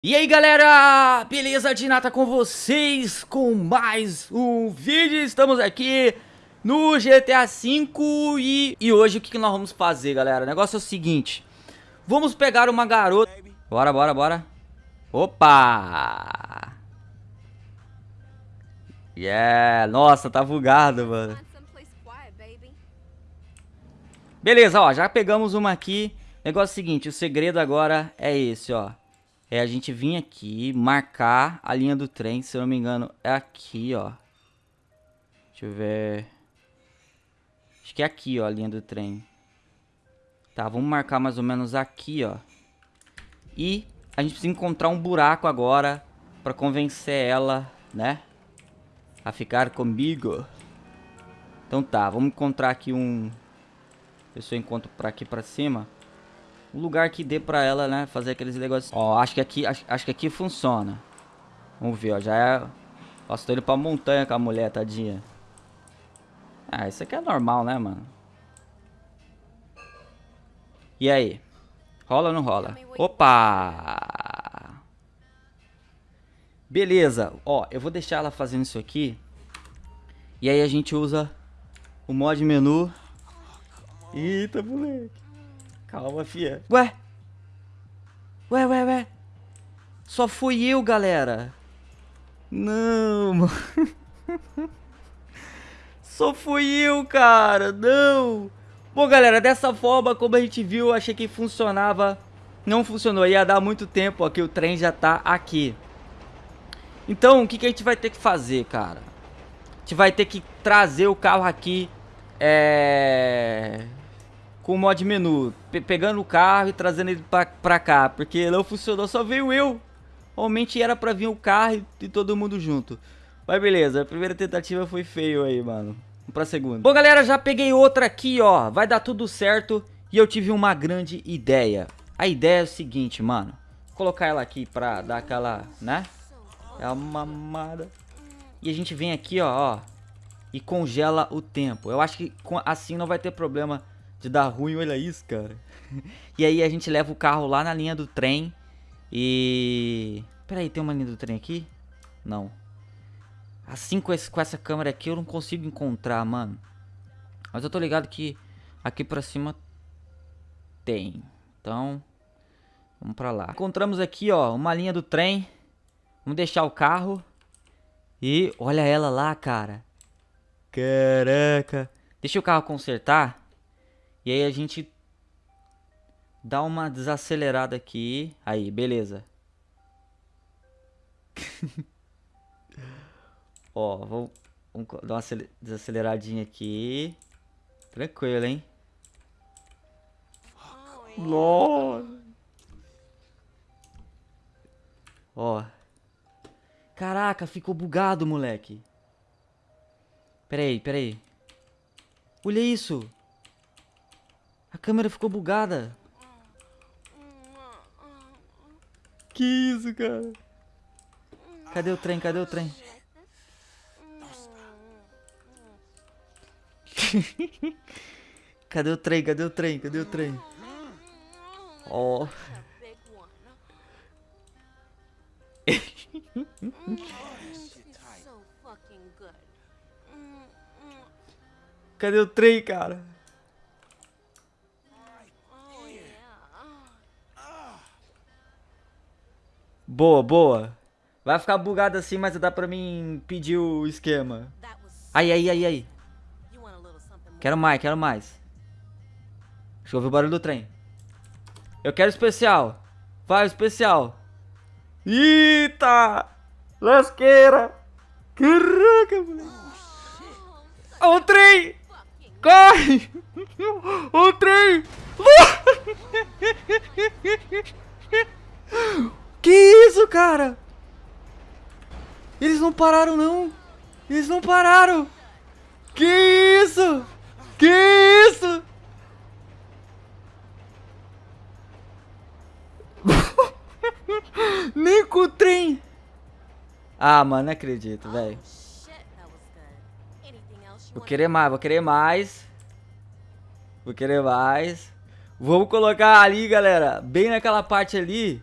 E aí galera, beleza? Dinata com vocês com mais um vídeo, estamos aqui no GTA V e, e hoje o que, que nós vamos fazer galera? O negócio é o seguinte, vamos pegar uma garota, bora, bora, bora, opa, yeah, nossa, tá bugado mano, beleza, ó, já pegamos uma aqui, negócio é o seguinte, o segredo agora é esse, ó. É a gente vir aqui, marcar a linha do trem, se eu não me engano, é aqui, ó. Deixa eu ver. Acho que é aqui, ó, a linha do trem. Tá, vamos marcar mais ou menos aqui, ó. E a gente precisa encontrar um buraco agora pra convencer ela, né? A ficar comigo. Então tá, vamos encontrar aqui um... Ver se eu encontro pra aqui pra cima um lugar que dê pra ela, né, fazer aqueles negócios. Ó, acho que aqui, acho, acho que aqui funciona. Vamos ver, ó, já é... Nossa, tô indo pra montanha com a mulher, tadinha. Ah, isso aqui é normal, né, mano? E aí? Rola ou não rola? Opa! Beleza, ó, eu vou deixar ela fazendo isso aqui. E aí a gente usa o mod menu. Eita, moleque. Calma, fia. Ué? Ué, ué, ué. Só fui eu, galera. Não, mano. Só fui eu, cara. Não. Bom, galera, dessa forma, como a gente viu, achei que funcionava. Não funcionou. Ia dar muito tempo aqui. O trem já tá aqui. Então, o que, que a gente vai ter que fazer, cara? A gente vai ter que trazer o carro aqui. É com o mod menu, pe pegando o carro e trazendo ele pra, pra cá, porque não funcionou, só veio eu. Realmente era pra vir o carro e, todo mundo junto. Mas beleza, a primeira tentativa foi feio aí, mano. Vamos pra segunda. Bom, galera, já peguei outra aqui, ó. Vai dar tudo certo. E eu tive uma grande ideia. A ideia é o seguinte, mano. Vou colocar ela aqui pra dar aquela, né? É uma mamada. E a gente vem aqui, ó, ó. E congela o tempo. Eu acho que assim não vai ter problema de dar ruim, olha isso, cara. e aí a gente leva o carro lá na linha do trem e... Peraí, tem uma linha do trem aqui? Não. Assim com, esse, com essa câmera aqui eu não consigo encontrar, mano. Mas eu tô ligado que aqui pra cima tem. Então, vamos pra lá. Encontramos aqui, ó, uma linha do trem. Vamos deixar o carro. E olha ela lá, cara. Caraca. Deixa o carro consertar. E aí a gente dá uma desacelerada aqui. Aí, beleza. Ó, vamos, vamos dar uma desaceleradinha aqui. Tranquilo, hein? Nossa. Ó. Caraca, ficou bugado, moleque. Pera aí, pera aí. Olha isso. A câmera ficou bugada. Que isso, cara? Cadê o trem? Cadê o trem? Cadê o trem? Cadê o trem? Cadê o trem? Ó. Oh. Cadê o trem, cara? Boa, boa. Vai ficar bugado assim, mas dá pra mim pedir o esquema. Aí, aí, aí, aí. Quero mais, quero mais. Deixa eu ouvir o barulho do trem. Eu quero especial. Vai, especial. Eita! Lasqueira! Caraca, moleque. O trem! Corre! O trem! Que isso, cara? Eles não pararam, não. Eles não pararam. Que isso? Que isso? Nem com o trem. Ah, mano, não acredito, velho. Vou querer mais, vou querer mais. Vou querer mais. Vamos colocar ali, galera. Bem naquela parte ali.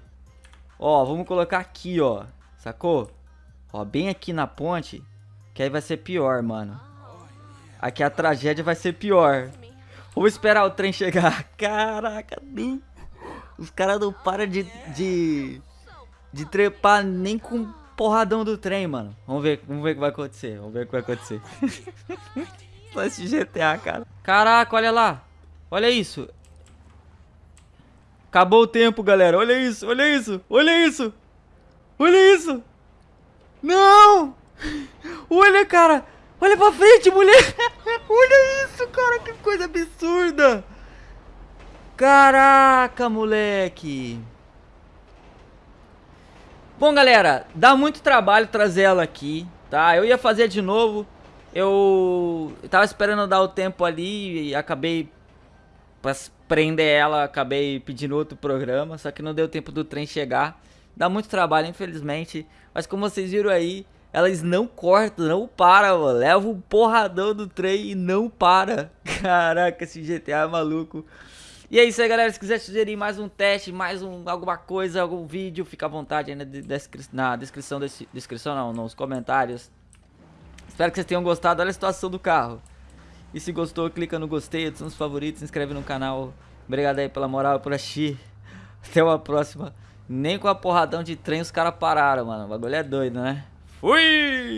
Ó, vamos colocar aqui, ó. Sacou? Ó, bem aqui na ponte. Que aí vai ser pior, mano. Aqui a tragédia vai ser pior. Vamos esperar o trem chegar. Caraca, nem... Os caras não param de, de... De trepar nem com porradão do trem, mano. Vamos ver, vamos ver o que vai acontecer. Vamos ver o que vai acontecer. Esse GTA, cara. Caraca, olha lá. Olha isso. Acabou o tempo, galera. Olha isso, olha isso, olha isso. Olha isso. Não! Olha, cara. Olha pra frente, mulher. olha isso, cara. Que coisa absurda. Caraca, moleque. Bom, galera, dá muito trabalho trazer ela aqui, tá? Eu ia fazer de novo. Eu tava esperando dar o tempo ali e acabei pra prender ela, acabei pedindo outro programa, só que não deu tempo do trem chegar. Dá muito trabalho, infelizmente, mas como vocês viram aí, elas não cortam, não para, mano. Leva um porradão do trem e não para. Caraca, esse GTA é maluco. E é isso aí, galera. Se quiser sugerir mais um teste, mais um, alguma coisa, algum vídeo, fica à vontade aí na, descri na descrição, desse, descrição não, nos comentários. Espero que vocês tenham gostado. Olha a situação do carro. E se gostou, clica no gostei, adiciona os favoritos, se inscreve no canal. Obrigado aí pela moral por assistir. Até uma próxima. Nem com a porradão de trem os caras pararam, mano. O bagulho é doido, né? Fui!